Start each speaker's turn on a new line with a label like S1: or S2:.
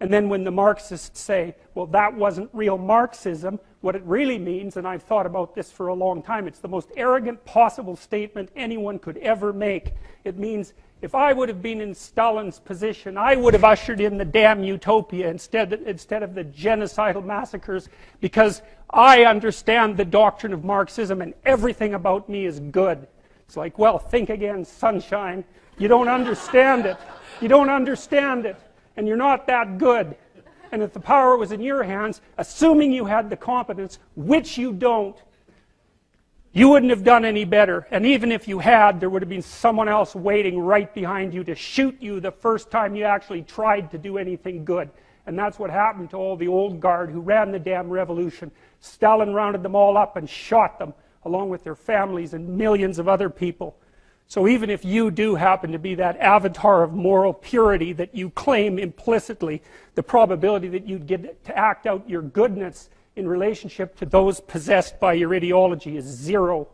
S1: And then when the Marxists say, well, that wasn't real Marxism, what it really means, and I've thought about this for a long time, it's the most arrogant possible statement anyone could ever make. It means if I would have been in Stalin's position, I would have ushered in the damn utopia instead, instead of the genocidal massacres because I understand the doctrine of Marxism and everything about me is good. It's like, well, think again, sunshine. You don't understand it. You don't understand it and you're not that good. And if the power was in your hands, assuming you had the competence, which you don't, you wouldn't have done any better. And even if you had, there would have been someone else waiting right behind you to shoot you the first time you actually tried to do anything good. And that's what happened to all the old guard who ran the damn revolution. Stalin rounded them all up and shot them, along with their families and millions of other people. So even if you do happen to be that avatar of moral purity that you claim implicitly, the probability that you'd get to act out your goodness in relationship to those possessed by your ideology is zero.